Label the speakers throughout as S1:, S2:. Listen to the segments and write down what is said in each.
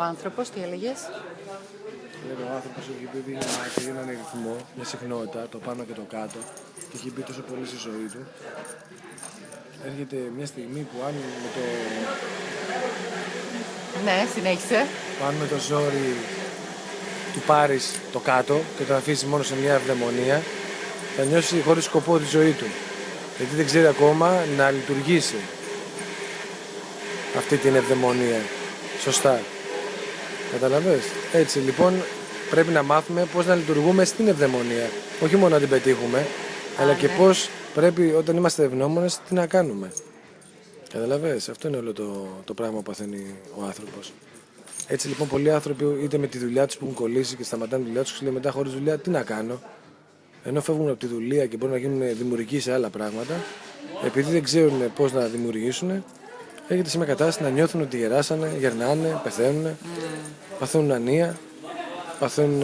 S1: άνθρωπος, τι έλεγες;
S2: Λέει ο άνθρωπος έχει πει ότι έχει έναν ρυθμό, μια συχνότητα, το πάνω και το κάτω, και έχει μπει τόσο πολύ στη ζωή του. Έρχεται μια στιγμή που αν με το,
S1: Ναι, συνέχισε.
S2: που αν με το ζόρι του πάρεις το κάτω και το αφήσεις μόνο σε μια ευδαιμονία, θα νιώσει χωρίς σκοπό τη ζωή του. Γιατί δεν ξέρει ακόμα να λειτουργήσει αυτή την ευδαιμονία. Σωστά. Καταλαβες; Έτσι λοιπόν πρέπει να μάθουμε πώς να λειτουργούμε στην ευδαιμονία. Όχι μόνο να την πετύχουμε, αλλά και
S1: ναι.
S2: πώς πρέπει όταν είμαστε ευγνώμονες τι να κάνουμε. Καταλαβες; Αυτό είναι όλο το, το πράγμα που παθαίνει ο άνθρωπος. Έτσι λοιπόν πολλοί άνθρωποι είτε με τη δουλειά τους που έχουν κολλήσει και σταματάνε τη δουλειά τους και λένε μετά χωρίς δουλειά τι να κάνω. Ενώ φεύγουν από τη δουλεία και μπορούν να γίνουν δημιουργικοί σε άλλα πράγματα, επειδή δεν ξέρουν πώς να δημιουργήσουν, έρχεται σε μια κατάσταση να νιώθουν ότι γεράσανε, γερνάνε, πεθαίνουν, παθαίνουν ανία, παθαίνουν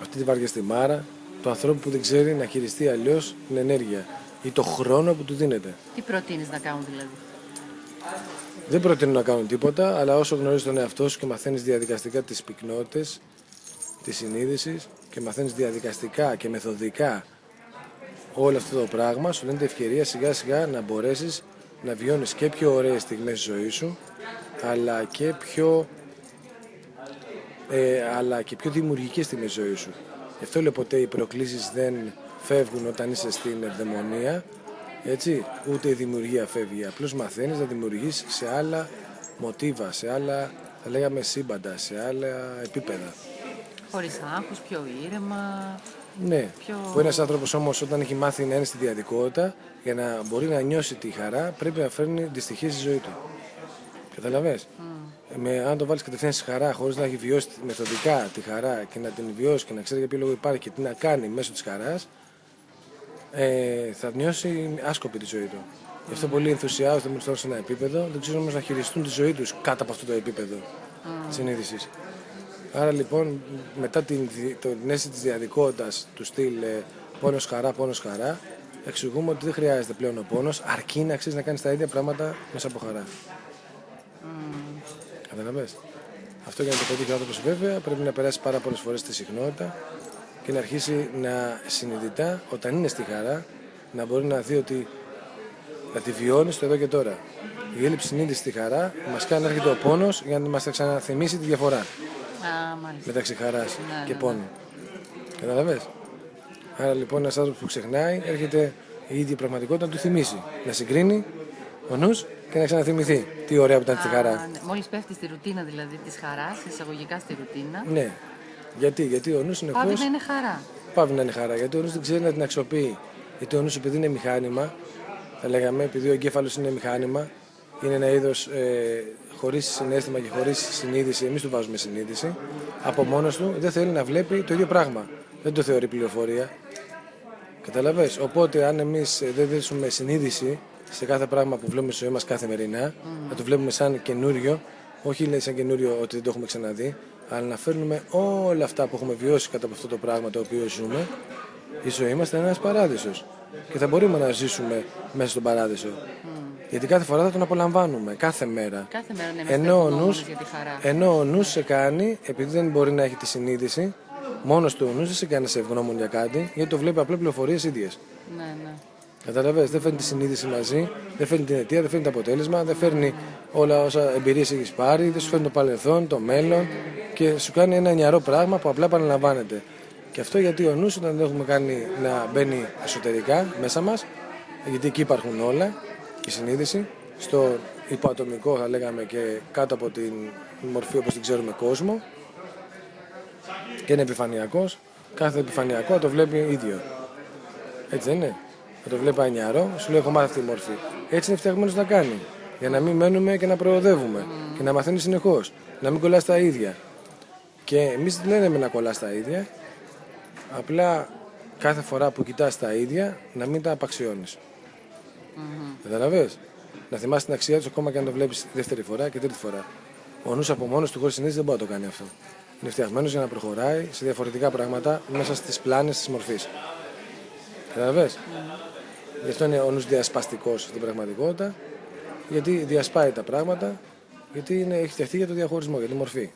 S2: αυτή τη βάρια στη μάρα, του ανθρώπου που δεν ξέρει να χειριστεί αλλιώς την ενέργεια ή το χρόνο που του δίνεται.
S1: Τι προτείνεις να κάνουν δηλαδή;
S2: Δεν προτείνω να κάνουν τίποτα, αλλά όσο γνωρίζεις τον εαυτό σου και μαθαίνεις διαδικαστικά τις πυκνότητες τη συνείδηση και μαθαίνεις διαδικαστικά και μεθοδικά όλο αυτό το πράγμα, σου δίνεται ευκαιρία σιγά σιγά να μπορέσεις να βιώνεις και πιο ωραίες στιγμές της ζωής σου, αλλά και πιο, ε, αλλά και πιο δημιουργικές στιγμές της ζωής σου. Γι' αυτό λέω ποτέ οι προκλήσεις δεν φεύγουν όταν είσαι στην ευδαιμονία, έτσι, ούτε η δημιουργία φεύγει. Απλώς μαθαίνεις να δημιουργείς σε άλλα μοτίβα, σε άλλα, θα λέγαμε, σύμπαντα, σε άλλα επίπεδα.
S1: Χωρίς άγχος, πιο ήρεμα.
S2: Ναι.
S1: Πιο-
S2: Που ένας άνθρωπος όμως όταν έχει μάθει να είναι στη διαδικότητα, για να μπορεί να νιώσει τη χαρά, πρέπει να φέρνει δυστυχία στη ζωή του. Καταλαβέ. Με, αν το βάλεις κατευθείαν στη χαρά, χωρίς να έχει βιώσει μεθοδικά τη χαρά και να την βιώσει και να ξέρει για ποιο λόγο υπάρχει και τι να κάνει μέσω της χαράς, ε, θα νιώσει άσκοπη τη ζωή του. Γι' αυτό πολλοί ενθουσιάζονται με φτάνουν σε ένα επίπεδο, δεν ξέρουν όμως να χειριστούν τη ζωή τους κάτω από αυτό το επίπεδο συνείδησης. Άρα λοιπόν μετά την, δι- το- την αίσθηση της διαδικότητας του στυλ ε, πόνος χαρά, πόνος χαρά εξηγούμε ότι δεν χρειάζεται πλέον ο πόνος αρκεί να ξέρεις να κάνεις τα ίδια πράγματα μέσα από χαρά. Καταλαβες. Αυτό για να το πετύχει ο άνθρωπος βέβαια πρέπει να περάσει πάρα πολλές φορές στη συχνότητα και να αρχίσει να συνειδητά όταν είναι στη χαρά να μπορεί να δει ότι να τη βιώνει στο εδώ και τώρα. Η έλλειψη συνείδησης στη χαρά μας κάνει να έρχεται ο πόνος για να μας ξαναθυμίσει τη διαφορά
S1: Α, μάλιστα.
S2: Μεταξύ χαράς
S1: Ναι,
S2: και
S1: ναι,
S2: πόνου. Καταλαβες. Άρα λοιπόν ένας άνθρωπος που ξεχνάει έρχεται η ίδια πραγματικότητα να του θυμίσει. Να συγκρίνει ο νους και να ξαναθυμηθεί τι ωραία που ήταν στη χαρά.
S1: Α, ναι. Μόλις πέφτει στη ρουτίνα δηλαδή της χαράς, εισαγωγικά στη ρουτίνα,
S2: Ναι. Γιατί, γιατί ο νους συνεχώς
S1: πάβει να είναι χαρά.
S2: πάβει να είναι χαρά. Γιατί ο νους δεν ξέρει να την αξιοποιεί. Γιατί ο νους επειδή είναι μηχάνημα, θα λέγαμε, επειδή ο εγκέφαλος είναι μηχάνημα, είναι ένα είδος ε, χωρίς συνέστημα και χωρίς συνείδηση. Εμείς του βάζουμε συνείδηση. Από μόνος του δεν θέλει να βλέπει το ίδιο πράγμα. Δεν το θεωρεί πληροφορία. Καταλαβες; Οπότε, αν εμείς δεν δώσουμε συνείδηση σε κάθε πράγμα που βλέπουμε στη ζωή μας καθημερινά, να το βλέπουμε σαν καινούριο, όχι λέει σαν καινούριο ότι δεν το έχουμε ξαναδεί, αλλά να φέρνουμε όλα αυτά που έχουμε βιώσει κατά από αυτό το πράγμα το οποίο ζούμε, η ζωή μας θα είναι ένας παράδεισος. Και θα μπορούμε να ζήσουμε μέσα στον παράδεισο. Γιατί κάθε φορά θα τον απολαμβάνουμε, κάθε μέρα.
S1: Κάθε μέρα να είμαστε
S2: Ενώ ο,
S1: ευγνώμονες
S2: νους,
S1: για τη χαρά.
S2: ενώ ο νους σε κάνει, επειδή δεν μπορεί να έχει τη συνείδηση, μόνος του ο νους δεν σε κάνει να σε ευγνώμων για κάτι, γιατί το βλέπει απλά πληροφορίες ίδιες.
S1: Ναι, ναι.
S2: Καταλαβες, δεν φέρνει τη συνείδηση μαζί, δεν φέρνει την αιτία, δεν φέρνει το αποτέλεσμα, δεν φέρνει όλα όσα εμπειρίες έχεις πάρει, δεν σου φέρνει το παρελθόν, το μέλλον και σου κάνει ένα νιαρό πράγμα που απλά επαναλαμβάνεται. Και αυτό γιατί ο νους όταν δεν έχουμε κάνει να μπαίνει εσωτερικά μέσα μας, γιατί εκεί υπάρχουν όλα, η συνείδηση, στο υποατομικό θα λέγαμε και κάτω από την μορφή όπως την ξέρουμε κόσμο και είναι επιφανειακός, κάθε επιφανειακό το βλέπει ίδιο. Έτσι δεν είναι; Θα το βλέπει ανιαρό, σου λέει: Έχω μάθει αυτή τη μορφή. Έτσι είναι φτιαγμένος να κάνει. Για να μην μένουμε και να προοδεύουμε. Και να μαθαίνει συνεχώς. Να μην κολλάς τα ίδια. Και εμείς δεν λέμε να κολλάς τα ίδια. Απλά κάθε φορά που κοιτάς τα ίδια να μην τα απαξιώνεις. Καταλαβες. Να θυμάσαι την αξία τους ακόμα και αν το βλέπεις δεύτερη φορά και τρίτη φορά. Ο νους από μόνος του χωρίς συνείδηση δεν μπορεί να το κάνει αυτό. Είναι φτιαγμένος για να προχωράει σε διαφορετικά πράγματα μέσα στις πλάνες της μορφής. Καταλαβες. Γι' αυτό είναι ο νους διασπαστικός στην πραγματικότητα, γιατί διασπάει τα πράγματα Γιατί είναι, έχει φτιαχτεί για το διαχωρισμό, για τη μορφή.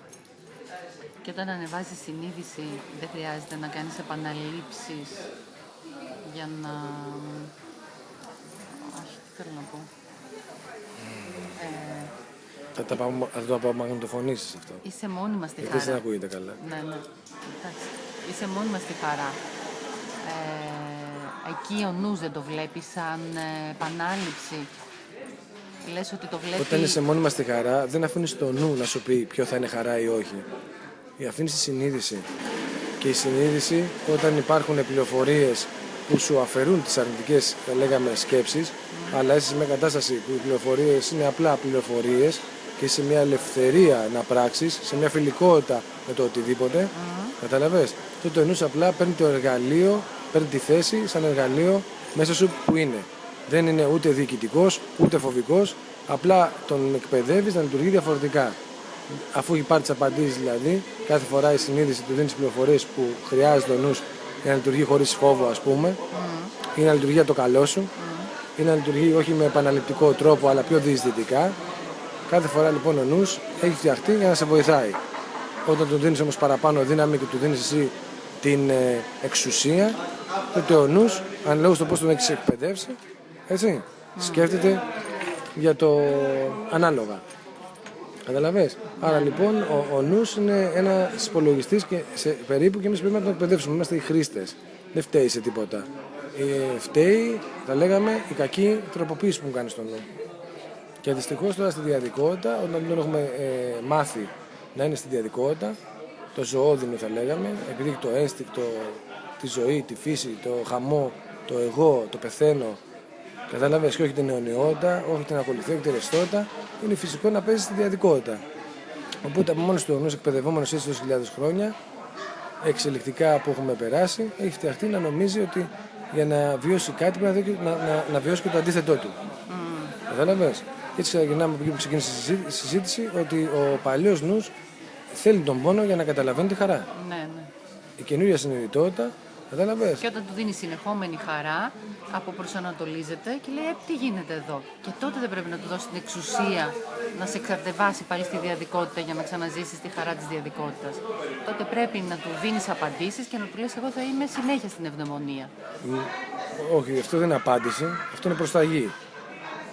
S1: Και όταν ανεβάζεις συνείδηση, δεν χρειάζεται να κάνεις επαναλήψεις για να... Όχι, τι θέλω να πω. Ε,
S2: Θα, τα πάμε, θα το απομαγνητοφωνήσεις αυτό.
S1: είσαι μόνιμα στη
S2: Γιατί δεν
S1: χαρά.
S2: ακούγεται καλά.
S1: Ναι, ναι. Εντάξει. Είσαι μόνιμα στη χαρά. Ε, εκεί ο νους δεν το βλέπεις σαν ε, επανάληψη. Λες ότι το βλέπει...
S2: Όταν είσαι μόνιμα στη χαρά, δεν αφήνεις το νου να σου πει ποιο θα είναι χαρά ή όχι. Η αφήνεις τη συνείδηση. Και η συνείδηση, όταν υπάρχουν πληροφορίες που σου αφαιρούν τις αρνητικές, θα λέγαμε, σκέψεις, αλλά είσαι σε μια κατάσταση που οι πληροφορίες είναι απλά πληροφορίες και είσαι σε μια ελευθερία να πράξεις, σε μια φιλικότητα με το οτιδήποτε, καταλαβες, τότε ο νους απλά παίρνει το εργαλείο, παίρνει τη θέση σαν εργαλείο μέσα σου που είναι. Δεν είναι ούτε διοικητικός, ούτε φοβικός, απλά τον εκπαιδεύεις να λειτουργεί διαφορετικά. Αφού έχει πάρει τις απαντήσεις δηλαδή, κάθε φορά η συνείδηση του δίνει πληροφορίες που χρειάζεται ο νους για να λειτουργεί χωρίς φόβο, ας πούμε, ή να λειτουργεί για το καλό σου, ή να λειτουργεί όχι με επαναληπτικό τρόπο αλλά πιο διεισδυτικά. Κάθε φορά λοιπόν ο νους έχει φτιαχτεί για να σε βοηθάει. Όταν του δίνεις όμως παραπάνω δύναμη και του δίνεις εσύ την ε, εξουσία, τότε ο νους, αν λόγω στο πώς τον έχεις εκπαιδεύσει, έτσι, σκέφτεται για το ανάλογα. Καταλαβες. Άρα λοιπόν ο, ο νους είναι ένα υπολογιστής και σε, περίπου και εμείς πρέπει να τον εκπαιδεύσουμε. Είμαστε οι χρήστες. Δεν φταίει σε τίποτα. Ε, φταίει, θα λέγαμε, η κακή τροποποίηση που μου κάνεις στον νου. Και δυστυχώς τώρα στη διαδικότητα, όταν δεν τον έχουμε ε, μάθει να είναι στη διαδικότητα, το ζωόδινο θα λέγαμε, επειδή έχει το ένστικτο, τη ζωή, τη φύση, το χαμό, το εγώ, το πεθαίνω, Κατάλαβε και όχι την αιωνιότητα, όχι την ακολουθία, όχι την ρευστότητα. Είναι φυσικό να παίζεις στη διαδικότητα. Οπότε από μόνος του ορνού εκπαιδευόμενος έτσι τόσες χιλιάδες χρόνια, εξελικτικά που έχουμε περάσει, έχει φτιαχτεί να νομίζει ότι για να βιώσει κάτι πρέπει να, δει- να, να, να βιώσει και το αντίθετό του. Mm. Κατάλαβε. Έτσι ξεκινάμε από εκεί που ξεκίνησε η συζή- η συζήτηση ότι ο παλιός νους θέλει τον πόνο για να καταλαβαίνει τη χαρά.
S1: Ναι, ναι.
S2: Η καινούργια συνειδητότητα, κατάλαβες;
S1: Και όταν του δίνει συνεχόμενη χαρά, αποπροσανατολίζεται και λέει: ε, Τι γίνεται εδώ; Και τότε δεν πρέπει να του δώσει την εξουσία να σε εξαρτεβάσει πάλι στη διαδικότητα για να ξαναζήσεις τη χαρά της διαδικότητας. Τότε πρέπει να του δίνεις απαντήσεις και να του λες: Εγώ θα είμαι συνέχεια στην ευδαιμονία.
S2: Όχι, αυτό δεν είναι απάντηση. Αυτό είναι προσταγή.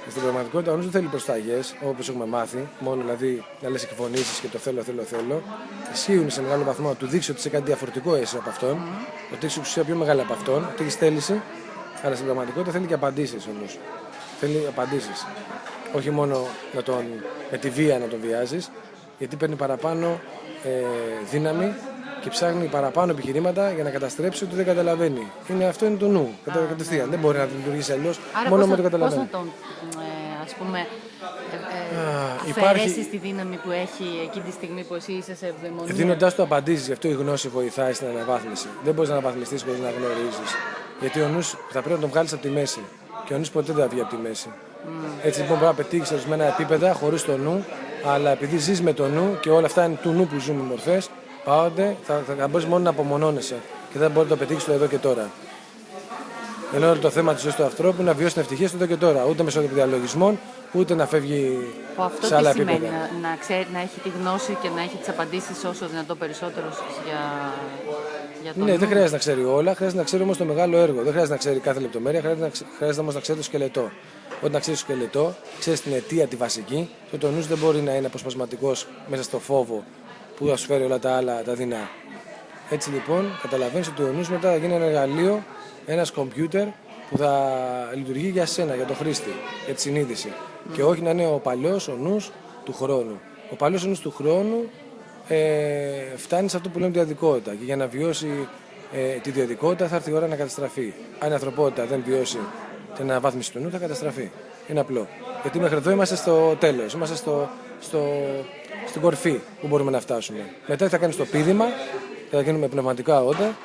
S2: Στην πραγματικότητα, ο νους δεν θέλει προσταγές, όπως έχουμε μάθει, μόνο δηλαδή να λες εκφωνήσεις και το θέλω, θέλω, θέλω. Ισχύουν σε μεγάλο βαθμό να του δείξει ότι είσαι κάτι διαφορετικό εσύ από αυτόν, ότι έχει εξουσία πιο μεγάλη από αυτόν, ότι έχεις θέληση, αλλά στην πραγματικότητα θέλει και απαντήσεις ο νους. Θέλει απαντήσεις. Όχι μόνο να τον, με τη βία να τον βιάζεις, γιατί παίρνει παραπάνω ε, δύναμη και ψάχνει παραπάνω επιχειρήματα για να καταστρέψει ότι δεν καταλαβαίνει. Είναι, αυτό είναι το νου, κατά κατευθείαν. Δεν μπορεί να λειτουργήσει αλλιώς
S1: Άρα
S2: μόνο
S1: πώς
S2: με
S1: θα,
S2: το
S1: πώς
S2: καταλαβαίνει.
S1: να τον, ε, ας πούμε, ε, ε,
S2: υπάρχει-
S1: αφαιρέσεις τη δύναμη που έχει εκείνη τη στιγμή που εσύ είσαι σε ευδαιμονία;
S2: Δίνοντάς του απαντήσεις, γι' αυτό η γνώση βοηθάει στην αναβάθμιση. Δεν μπορείς να αναβαθμιστείς χωρίς να γνωρίζεις. Γιατί ο νους θα πρέπει να τον βγάλεις από τη μέση. Και ο νους ποτέ δεν θα βγει από τη μέση. Έτσι λοιπόν πρέπει να πετύχεις ορισμένα επίπεδα χωρίς το νου, αλλά επειδή ζεις με το νου και όλα αυτά είναι του νου που ζούμε μορφές, πάονται, θα, θα, θα μπορείς μόνο να απομονώνεσαι και δεν μπορεί να το πετύχεις το εδώ και τώρα. Ενώ όλο το θέμα της ζωής του ανθρώπου είναι να βιώσει την ευτυχία στο εδώ και τώρα. Ούτε μέσω διαλογισμών, ούτε να φεύγει
S1: Που αυτό
S2: σε άλλα
S1: τι σημαίνει,
S2: επίπεδα.
S1: να, να, ξέρει, να έχει τη γνώση και να έχει τις απαντήσεις όσο δυνατό περισσότερος για, για τον
S2: Ναι,
S1: νου.
S2: δεν χρειάζεται να ξέρει όλα, χρειάζεται να ξέρει όμως το μεγάλο έργο. Δεν χρειάζεται να ξέρει κάθε λεπτομέρεια, χρειάζεται, να ξε- χρειάζεται όμως να ξέρει το σκελετό. Όταν ξέρεις το σκελετό, ξέρεις την αιτία τη βασική, τότε ο νους δεν μπορεί να είναι αποσπασματικός μέσα στο φόβο που θα σου φέρει όλα τα άλλα τα δεινά. Έτσι λοιπόν, καταλαβαίνεις ότι ο νους μετά θα γίνει ένα εργαλείο, ένας κομπιούτερ που θα λειτουργεί για σένα, για το χρήστη, για τη συνείδηση. Και όχι να είναι ο παλιός ο νους του χρόνου. Ο παλιός ο νους του χρόνου ε, φτάνει σε αυτό που λέμε διαδικότητα. Και για να βιώσει ε, τη διαδικότητα θα έρθει η ώρα να καταστραφεί. Αν η ανθρωπότητα δεν βιώσει την αναβάθμιση του νου, θα καταστραφεί. Είναι απλό. Γιατί μέχρι εδώ είμαστε στο τέλος, είμαστε στο, στο, στην κορφή που μπορούμε να φτάσουμε. Μετά θα κάνεις το πείδημα, θα γίνουμε πνευματικά όντα,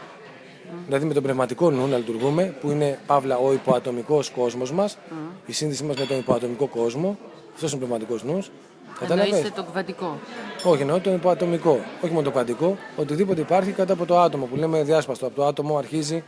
S2: δηλαδή με τον πνευματικό νου να λειτουργούμε, που είναι παύλα ο υποατομικός κόσμος μας, η σύνδεση μας με τον υποατομικό κόσμο. Αυτός είναι ο πνευματικός νους.
S1: Εννοείσαι το κβαντικό.
S2: Όχι, εννοώ το υποατομικό. Όχι μόνο το κβαντικό. Οτιδήποτε υπάρχει κάτω από το άτομο που λέμε διάσπαστο. Από το άτομο αρχίζει,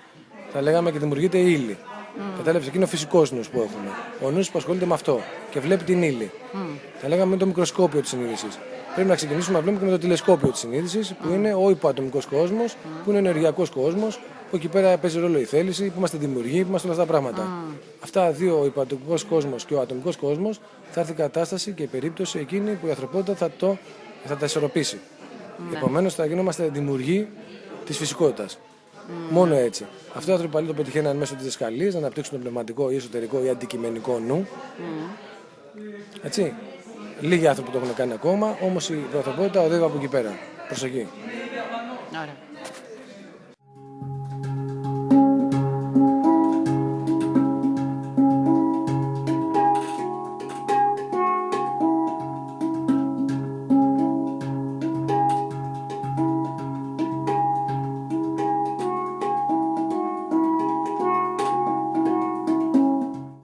S2: θα λέγαμε, και δημιουργείται η ύλη. Mm. Κατάλαβες, εκεί είναι ο φυσικός νους που έχουμε. Ο νους που ασχολείται με αυτό και βλέπει την ύλη. Mm. Θα λέγαμε με το μικροσκόπιο της συνείδησης. Πρέπει να ξεκινήσουμε να βλέπουμε και με το τηλεσκόπιο της συνείδησης, που είναι ο υποατομικός κόσμος, που είναι ο ενεργειακός κόσμος, που εκεί πέρα παίζει ρόλο η θέληση, που είμαστε δημιουργοί, που είμαστε όλα αυτά τα πράγματα. Mm. Αυτά δύο, ο υποατομικός κόσμος και ο ατομικός κόσμος, θα έρθει η κατάσταση και η περίπτωση εκείνη που η ανθρωπότητα θα, το, θα τα ισορροπήσει. Ναι. Επομένως θα γινόμαστε δημιουργοί της φυσικότητας. Μόνο έτσι. Αυτό οι άνθρωποι το πετυχαίνουν μέσω της διδασκαλία, να αναπτύξουν το πνευματικό ή εσωτερικό ή αντικειμενικό νου. Έτσι. Λίγοι άνθρωποι το έχουν κάνει ακόμα, όμως η ανθρωπότητα οδεύει από εκεί πέρα. Προσοχή.
S1: Ωραία.